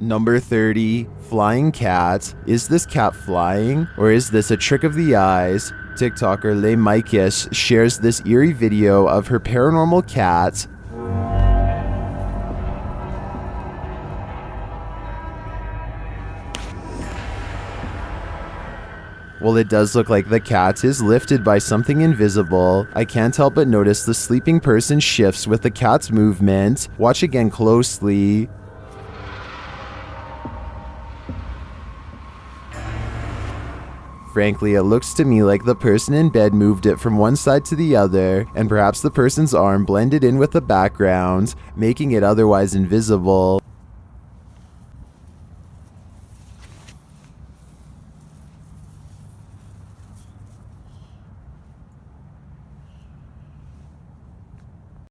Number 30, Flying Cat. Is this cat flying, or is this a trick of the eyes? TikToker Le Mikis shares this eerie video of her paranormal cat. Well, it does look like the cat is lifted by something invisible. I can't help but notice the sleeping person shifts with the cat's movement. Watch again closely. Frankly, it looks to me like the person in bed moved it from one side to the other, and perhaps the person's arm blended in with the background, making it otherwise invisible.